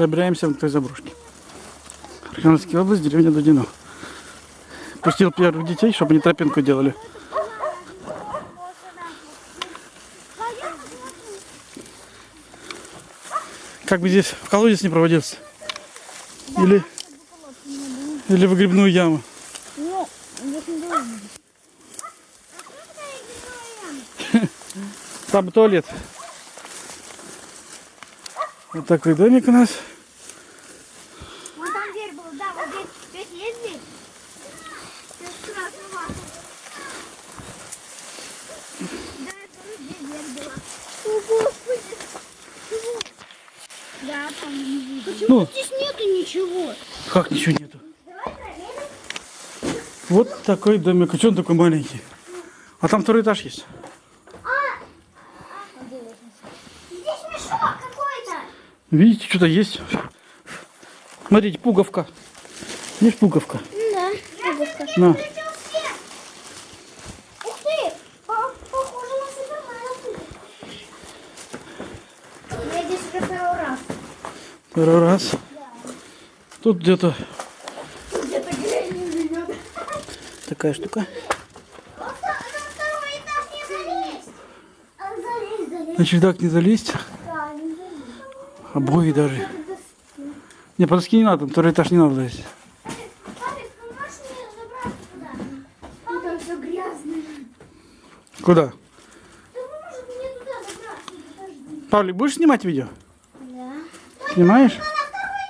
Пробираемся к той заброшке. Архангельская область, деревня Дудино. Пустил первых детей, чтобы они тропинку делали. Как бы здесь в колодец не проводился. Или, или в грибную яму. Там туалет. Вот такой домик у нас. Дверь была, да, вот здесь, здесь есть дверь? Здесь ваза. Да, тоже здесь дверь была. О, Господи! Чего? Да, там не видно. Почему Ну. здесь нету ничего? Как ничего нету. Вот такой домик. А что он такой маленький? А там второй этаж есть. Здесь мешок какой-то. Видите, что-то есть. Смотрите, пуговка. Есть пуговка? Да. На. Ух ты! По- Похоже на Супермена. Я здесь уже второй раз. Второй раз. Тут где-то живет. такая штука. На второй этаж не залезть. А чердак не залезть. Да, не залезь. Обои даже. Не, по доске не надо, на второй этаж не надо лезть. Ну, там. Куда? Да поможет мне туда. Павлик, будешь снимать видео? Да. Снимаешь? Второй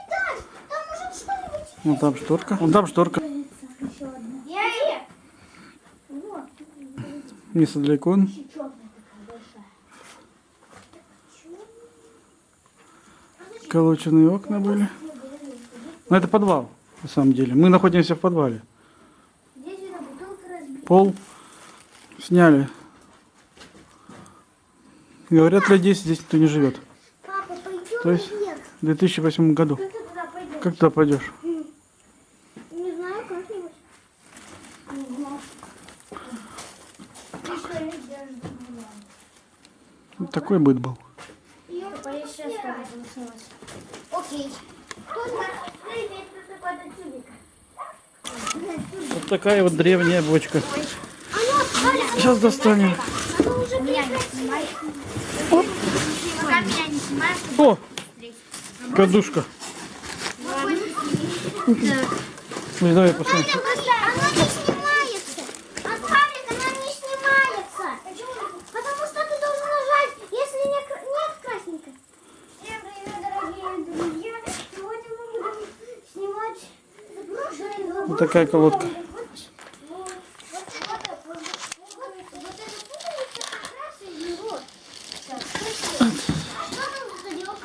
этаж. Там может Вон там шторка. Вон там шторка. Место для икон. Колоченные окна были. Но это подвал, на самом деле. Мы находимся в подвале. Пол сняли. Говорят, лет 10 здесь никто не живет. Папа, То есть-. В 2008 году. Как ты туда пойдешь? Как туда пойдешь? Не знаю, как-нибудь. Не знаю. Такой быт был. Сейчас Окей. Тут на привет, какой-то тюбик. Вот такая вот древняя бочка. Сейчас достанем. снимаешь, О! Кадушка. Ну, давай посмотрим. Она не снимается. От паблика она не снимается. Потому что ты должен нажать, если не кра- нет красненько. Всем привет, дорогие друзья. Сегодня мы будем снимать заброшенный Вот такая колодка. Вот, вот, вот, вот, вот, вот эта пуговица как раз из него. Так, красиво. А что там за дело?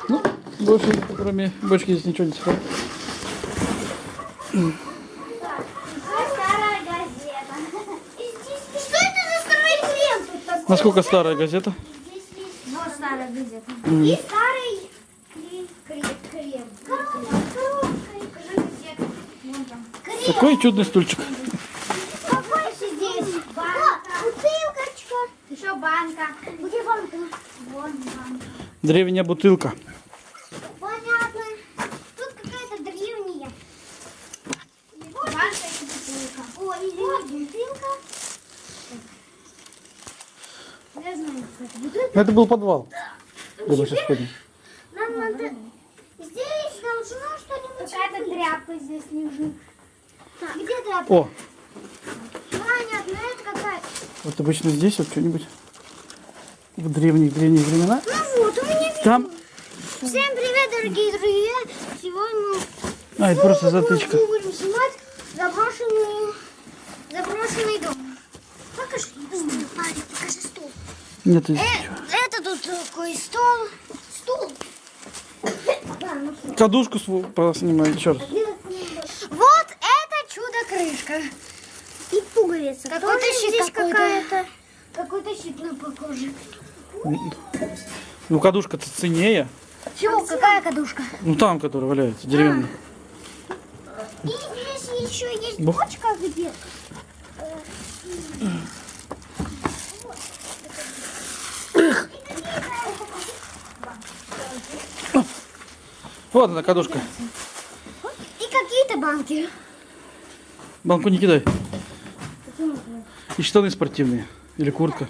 Ну, больше кроме бочки здесь ничего не сходит. Насколько старая газета? Вот старая газета. И старый крем. Коробка, коробка. Там. Крем. Такой чудный стульчик. Какой здесь? Банка. Бутылочка. Еще банка. Где банка? Вон банка. Древняя бутылка. Понятно. Тут какая-то древняя. Банка и бутылка. О, извини, бутылка. Я знаю, что это бутылка. Это был подвал. Мы сейчас ходим. Нам надо... Здесь должно что-нибудь Какая-то тряпка здесь лежит. Где тряпка? О, Понятно, это какая-то. вот обычно здесь вот что-нибудь в древних-древних времена. Ну вот, у меня... Там, Всем привет, дорогие друзья. Сегодня мы а, это просто затычка. Мы будем снимать заброшенный, заброшенный дом. Покажи стул, Парень, покажи стул. Нет, здесь Э, ничего. это тут такой стол. Стул. Что. Кадушку свою поснимай еще раз. Вот чудо-крышка. И пуговица. Какой-то щит здесь какая-то. Какой-то щит на похоже. Ну, кадушка-то ценнее. Чего? Какая кадушка? Ну, там, которая валяется, деревянная. И здесь еще есть Бух. бочка где Вот она, кадушка. И какие-то банки. Банку не кидай. И штаны спортивные. Или куртка.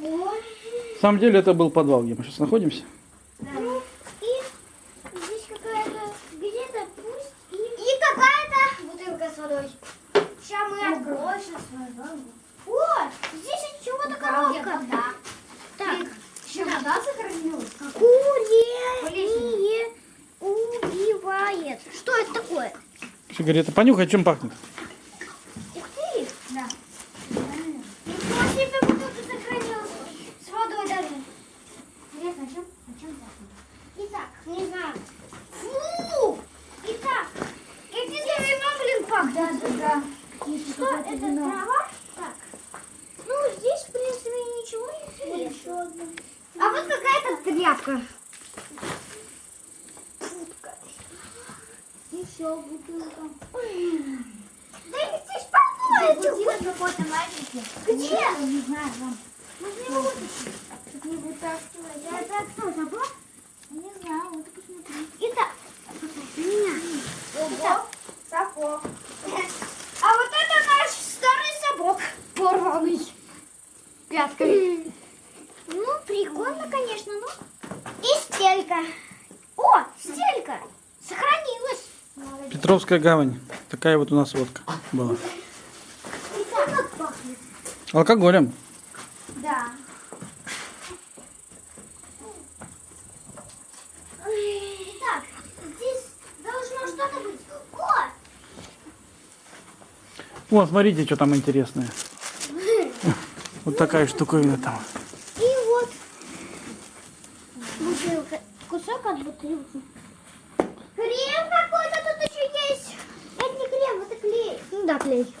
На самом деле это был подвал, где мы сейчас находимся. И здесь какая-то где-то пусть и... И какая-то бутылка с водой. Сейчас мы откроем. сейчас О, здесь от чего-то коробка. Так, Еще вода сохранилась? курение убивает. Что это такое? Сигарета. Понюхай, чем пахнет. Ух ты! Да. Ничего себе бутылка сохранилась. С водой даже. Интересно, о чем, о чем пахнет? Итак, не знаю. Фу! Итак, какие вино, блин, пахнет. Да, да, да. Что это, трава? Так. Ну, здесь, в принципе, ничего не Еще одно. А вот какая-то тряпка. Еще бутылка. Да их здесь какой-то маленький. Где? Я Не знаю, вон. Можно его вытащить. Тут не вытаскивать. А Это кто, забор? Не знаю, вот посмотри. Итак, меня. Ого, сапог. А вот это наш старый сапог. Порванный. Пяткой. Ну, прикольно, конечно, ну. И стелька. О, стелька. Сохранилась. Петровская гавань. Такая вот у нас водка была. Алкоголем. Да. Итак, здесь должно что-то быть. О! Вон, смотрите, что там интересное. Вот такая штуковина там. И вот бутылка. Кусок от бутылки. Крем какой-то есть. Это не крем, это клей. Ну да, клей.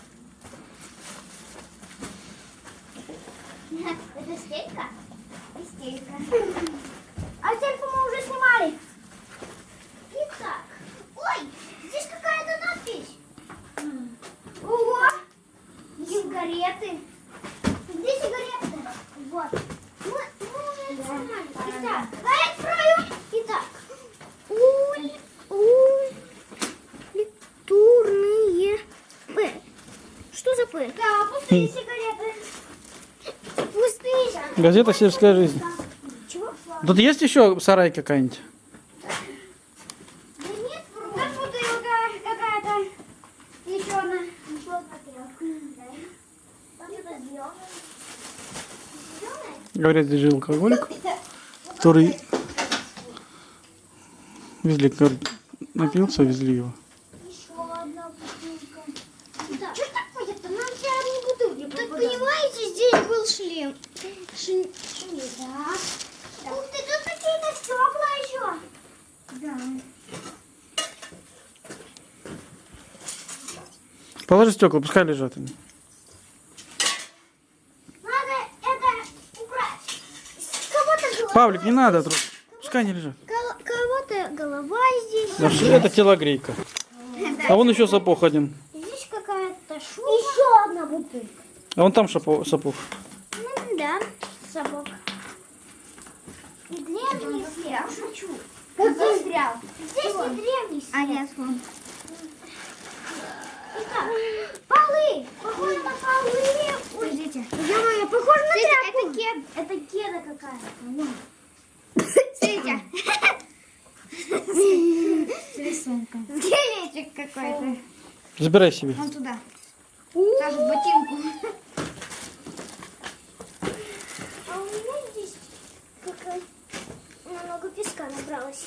Это стелька? И стелька. А стельку мы уже снимали. Итак. Ой, здесь какая-то надпись. Ого! Сигареты. Где сигареты? Вот. Мы, мы уже это снимали. Итак, давай открою. Итак. Уль, уль, литурные П. Что за П? Да, пустые сигареты. Пустые. Газета «Сельская жизнь». Тут есть еще сарай какая-нибудь? Говорят, здесь жил алкоголик, который везли, напился, везли его. Еще одна бутылка. Да. Что такое-то? Нам все одни бутылки Так понимаете, здесь был шлем. Шлем. Да. Ух ты, тут какие-то стекла еще. Да. Положи стекла, пускай лежат они. Надо это убрать. Кого-то голова. Павлик, не надо, тру- пускай они лежат. Кого-то голова здесь. Да это телогрейка. А вон еще сапог один. Здесь какая-то шуба. Еще одна бутылка. А вон там шапо- сапог. Ну да, сапог. И древний Я шучу. Как застрял? Здесь не древний след. А нет, вон. Полы. Похоже на полы. Ой, Подождите. ё-моё, похоже на тряпку. Это кед, это кеда какая-то. Смотрите. С рисунком. Скелетик какой-то. Забирай себе. Вон туда. Даже ботинку. А у меня здесь какая много песка набралось.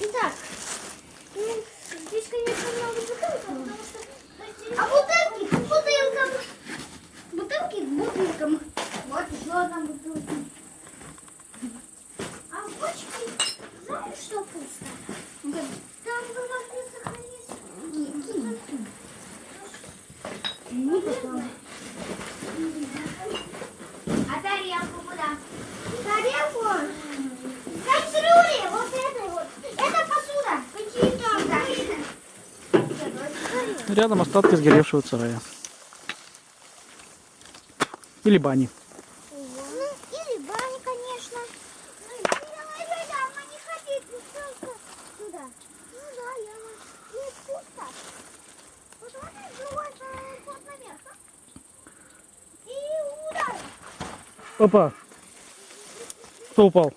Итак, ну, здесь, конечно, много что... А бутылки к бутылкам. Бутылки к бутылкам. рядом остатки сгоревшего сарая. Или бани. Или бани, конечно. Опа! Кто упал?